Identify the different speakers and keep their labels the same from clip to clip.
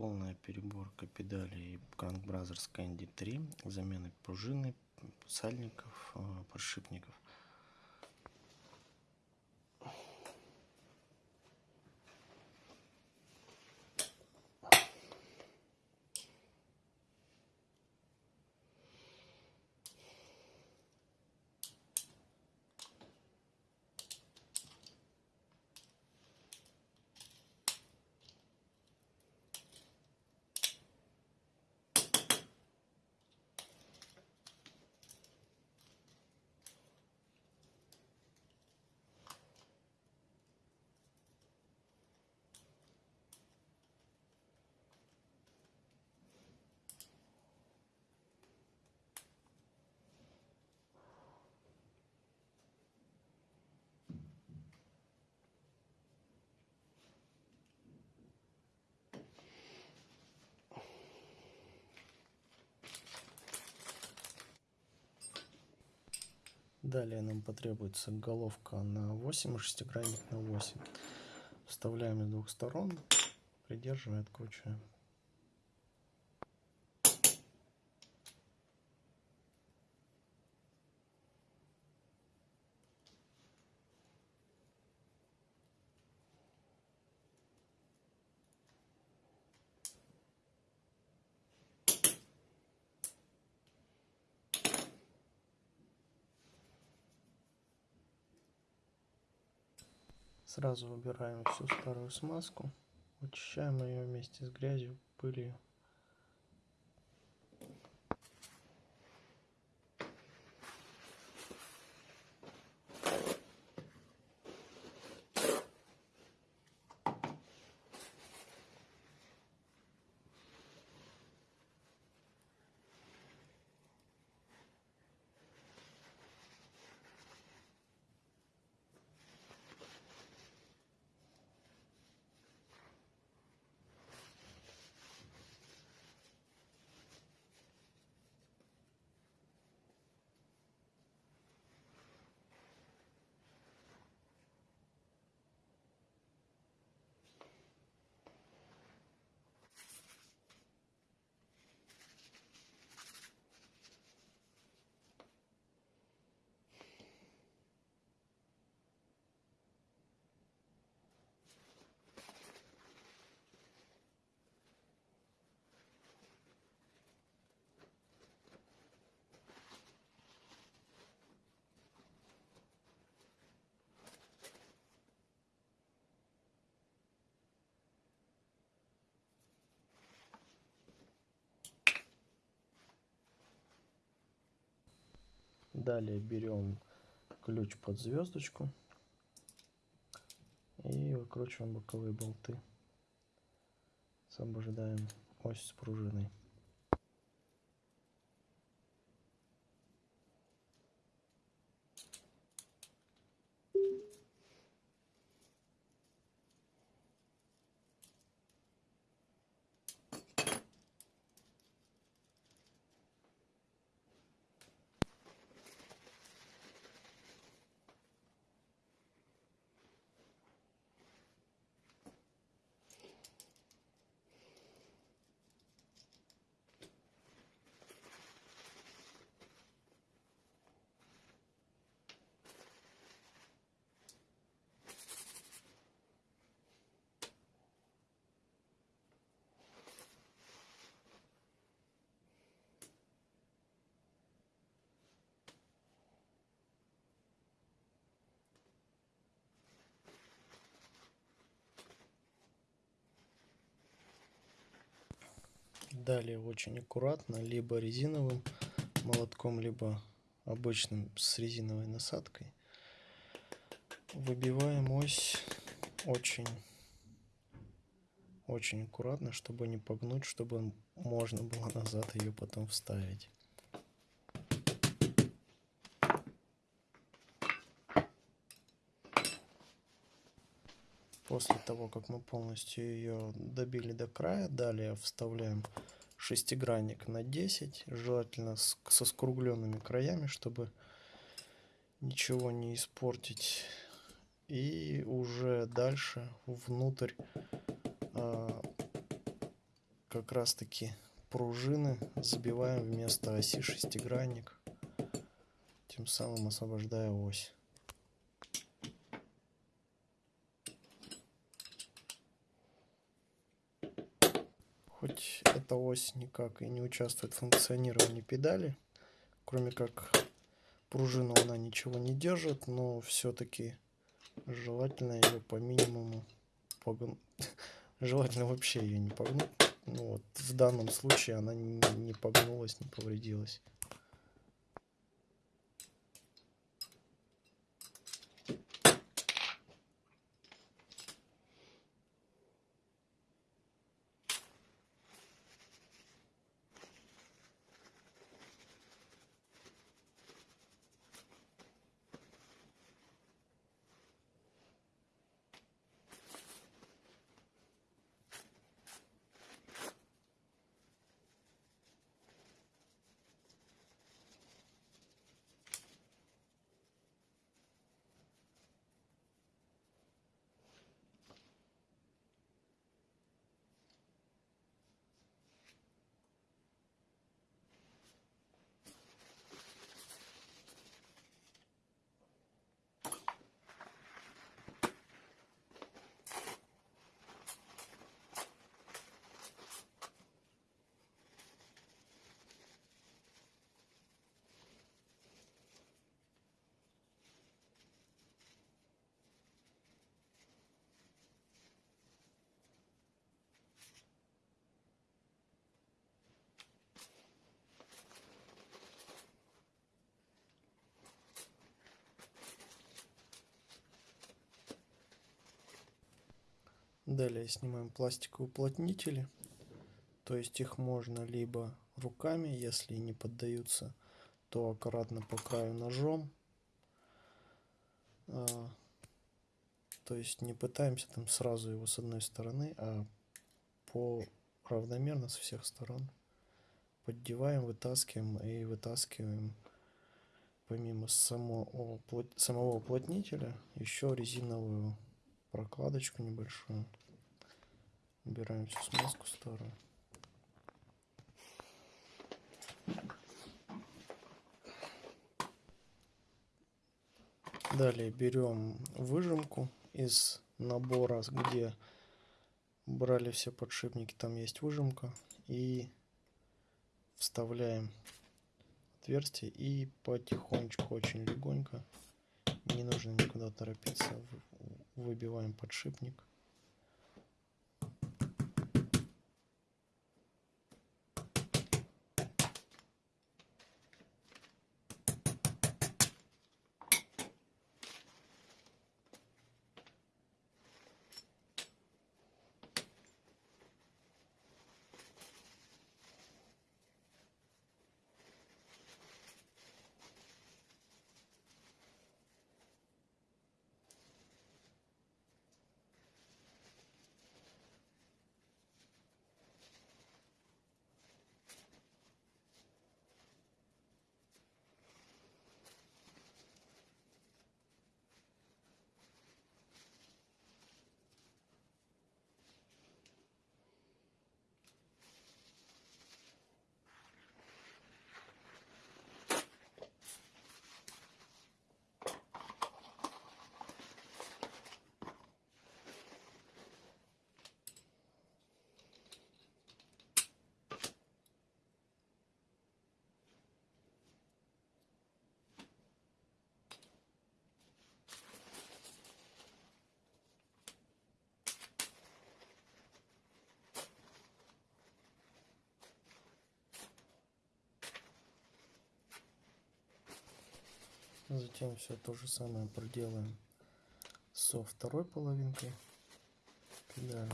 Speaker 1: полная переборка педалей Crank Brothers Candy 3, замены пружины, сальников, э, подшипников. Далее нам потребуется головка на 8 и шестигранник на 8. Вставляем с двух сторон, придерживая, откручиваем. Сразу убираем всю старую смазку, очищаем ее вместе с грязью, пылью. Далее берем ключ под звездочку и выкручиваем боковые болты. Освобождаем ось с пружиной. Далее очень аккуратно, либо резиновым молотком, либо обычным с резиновой насадкой. Выбиваем ось очень, очень аккуратно, чтобы не погнуть, чтобы можно было назад ее потом вставить. После того, как мы полностью ее добили до края, далее вставляем шестигранник на 10, желательно со скругленными краями, чтобы ничего не испортить. И уже дальше внутрь э, как раз таки пружины забиваем вместо оси шестигранник, тем самым освобождая ось. Эта ось никак и не участвует в функционировании педали, кроме как пружину она ничего не держит, но все-таки желательно ее по минимуму погнуть. Желательно вообще ее не погнуть. Ну вот, в данном случае она не, не погнулась, не повредилась. Далее снимаем пластиковые уплотнители. То есть их можно либо руками, если не поддаются, то аккуратно по краю ножом. А, то есть не пытаемся там сразу его с одной стороны, а по равномерно с всех сторон. Поддеваем, вытаскиваем и вытаскиваем помимо самого, самого уплотнителя еще резиновую прокладочку небольшую. Убираем всю смазку старую. Далее берем выжимку из набора, где брали все подшипники, там есть выжимка. И вставляем отверстие и потихонечку, очень легонько, не нужно никуда торопиться, выбиваем подшипник. Затем все то же самое проделаем со второй половинкой педали.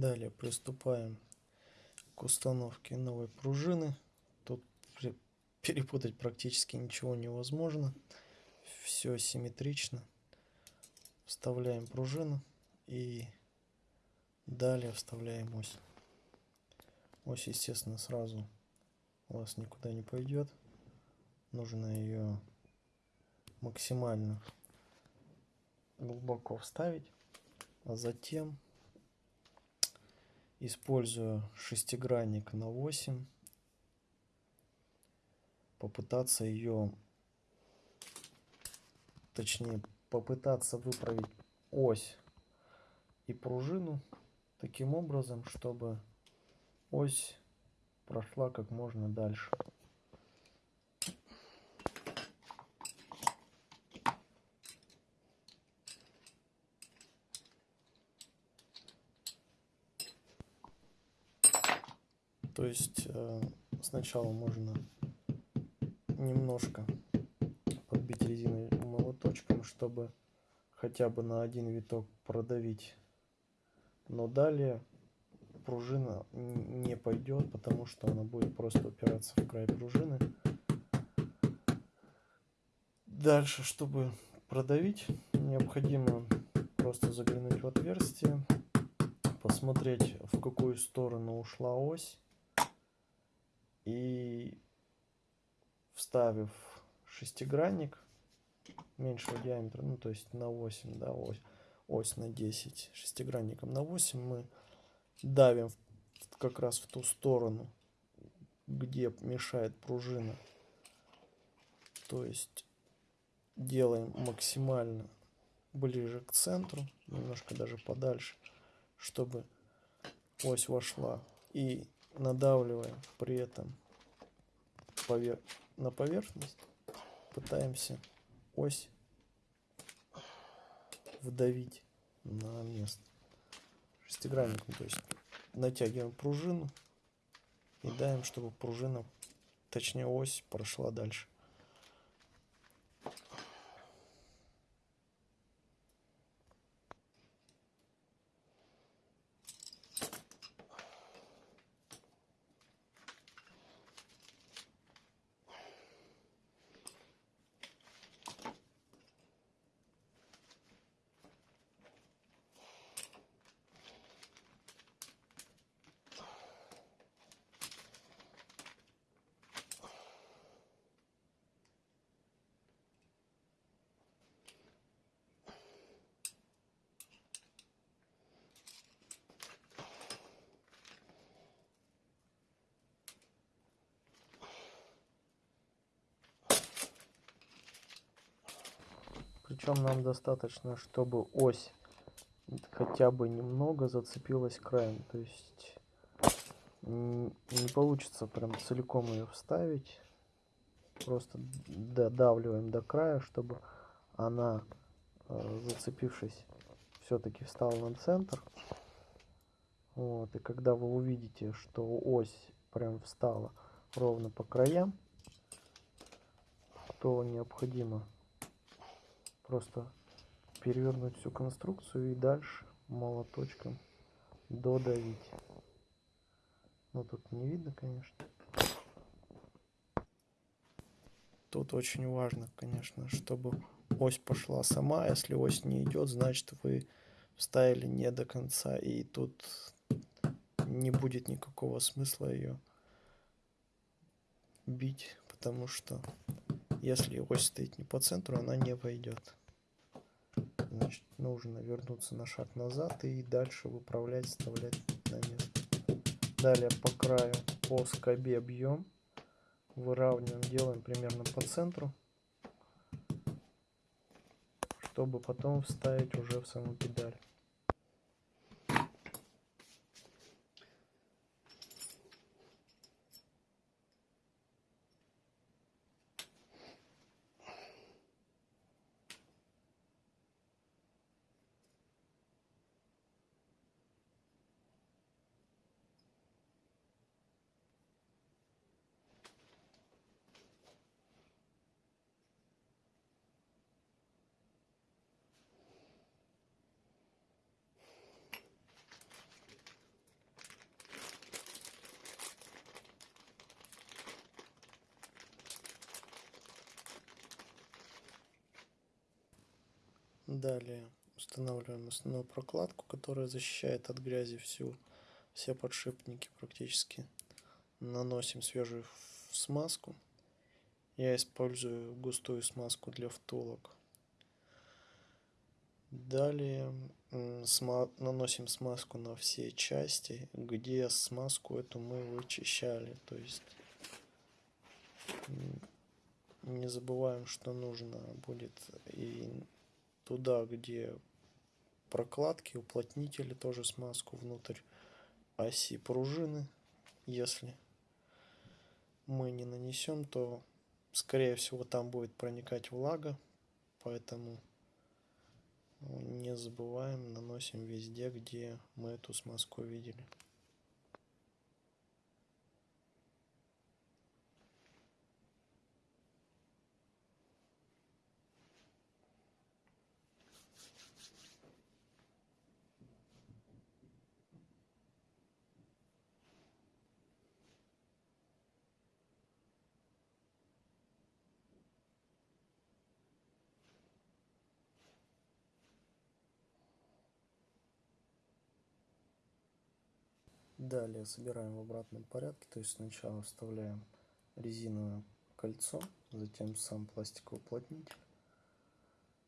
Speaker 1: Далее приступаем к установке новой пружины. Тут перепутать практически ничего невозможно. Все симметрично. Вставляем пружину и далее вставляем ось. Ось, естественно, сразу у вас никуда не пойдет. Нужно ее максимально глубоко вставить, а затем, используя шестигранник на 8, попытаться ее, точнее, попытаться выправить ось и пружину таким образом, чтобы ось прошла как можно дальше. То есть э, сначала можно немножко подбить резиновым молоточком, чтобы хотя бы на один виток продавить. Но далее пружина не пойдет, потому что она будет просто упираться в край пружины. Дальше, чтобы продавить, необходимо просто заглянуть в отверстие, посмотреть, в какую сторону ушла ось. И вставив шестигранник меньшего диаметра, ну то есть на 8, да, ось, ось на 10, шестигранником на 8 мы давим как раз в ту сторону, где мешает пружина. То есть делаем максимально ближе к центру, немножко даже подальше, чтобы ось вошла. И надавливаем при этом повер... на поверхность, пытаемся ось вдавить на место шестигранником, то есть натягиваем пружину и даем, чтобы пружина, точнее ось, прошла дальше. Причем нам достаточно, чтобы ось хотя бы немного зацепилась краем. То есть не получится прям целиком ее вставить. Просто додавливаем до края, чтобы она, э, зацепившись, все-таки встала на центр. Вот, и когда вы увидите, что ось прям встала ровно по краям, то необходимо просто перевернуть всю конструкцию и дальше молоточком додавить. Но тут не видно, конечно. Тут очень важно, конечно, чтобы ось пошла сама. Если ось не идет, значит вы вставили не до конца. И тут не будет никакого смысла ее бить, потому что если ось стоит не по центру, она не войдет значит, нужно вернуться на шаг назад и дальше выправлять, вставлять на место. Далее по краю по скобе бьем, выравниваем, делаем примерно по центру, чтобы потом вставить уже в саму педаль. Далее устанавливаем основную прокладку, которая защищает от грязи всю, все подшипники практически. Наносим свежую смазку. Я использую густую смазку для втулок. Далее наносим смазку на все части, где смазку эту мы вычищали. То есть не забываем, что нужно будет и туда, где прокладки, уплотнители, тоже смазку внутрь оси пружины. Если мы не нанесем, то скорее всего там будет проникать влага, поэтому не забываем, наносим везде, где мы эту смазку видели. Далее собираем в обратном порядке, то есть сначала вставляем резиновое кольцо, затем сам пластиковый уплотнитель.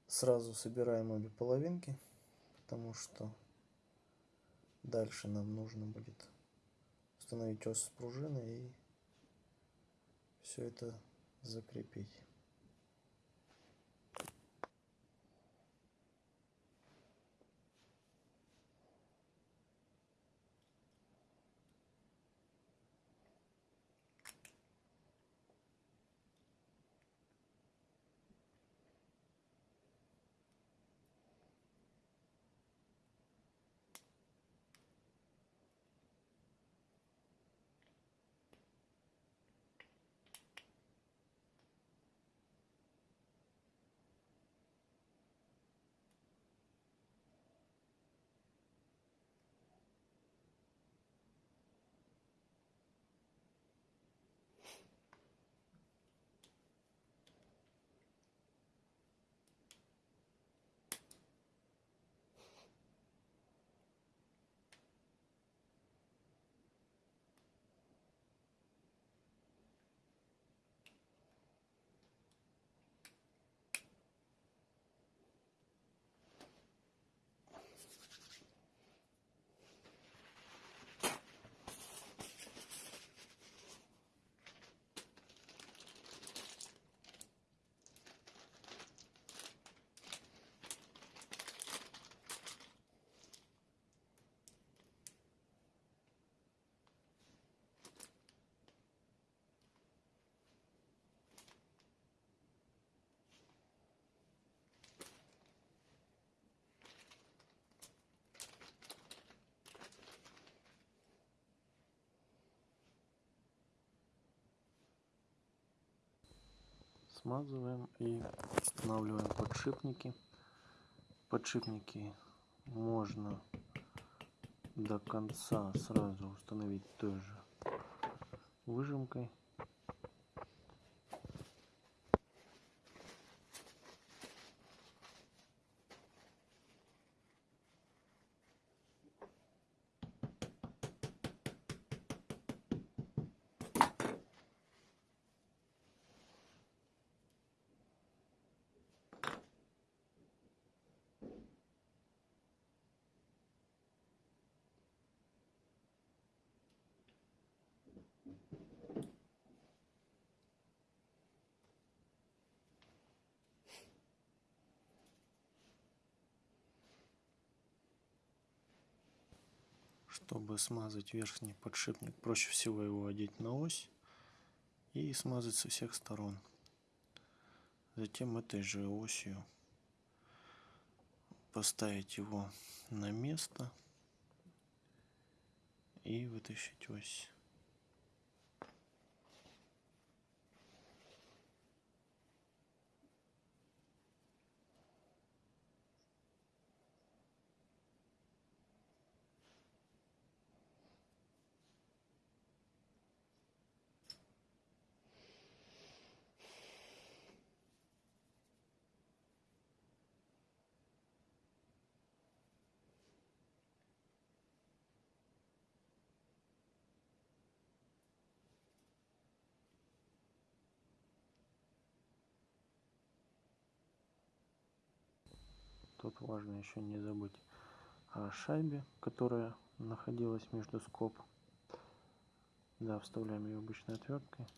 Speaker 1: Сразу собираем обе половинки, потому что дальше нам нужно будет установить ось с пружины и все это закрепить. Смазываем и устанавливаем подшипники. Подшипники можно до конца сразу установить той же выжимкой. Чтобы смазать верхний подшипник, проще всего его одеть на ось и смазать со всех сторон. Затем этой же осью поставить его на место и вытащить ось. Тут важно еще не забыть о шайбе, которая находилась между скоб. Да, вставляем ее обычной отверткой.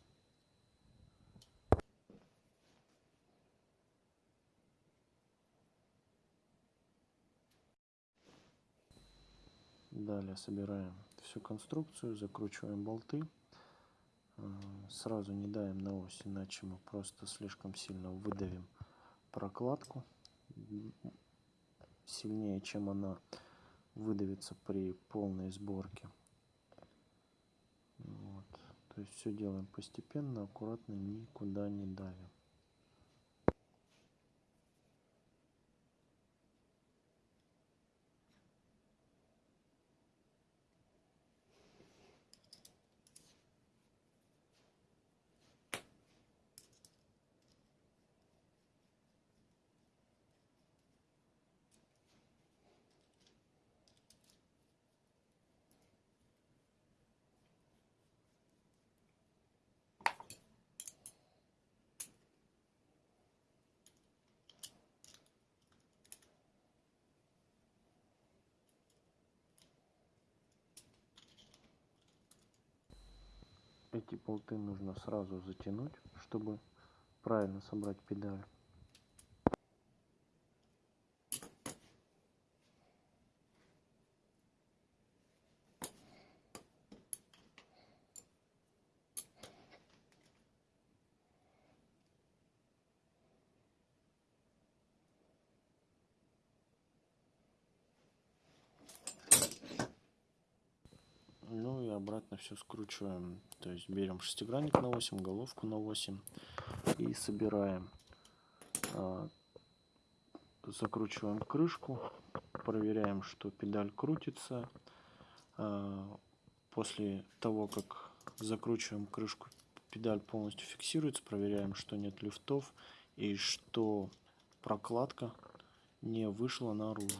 Speaker 1: Далее собираем всю конструкцию, закручиваем болты. Сразу не давим на ось, иначе мы просто слишком сильно выдавим прокладку. Сильнее, чем она выдавится при полной сборке. Вот. То есть все делаем постепенно, аккуратно, никуда не давим. Эти болты нужно сразу затянуть, чтобы правильно собрать педаль. Все скручиваем. То есть берем шестигранник на 8, головку на 8 и собираем. А, закручиваем крышку, проверяем, что педаль крутится. А, после того, как закручиваем крышку, педаль полностью фиксируется, проверяем, что нет люфтов и что прокладка не вышла наружу.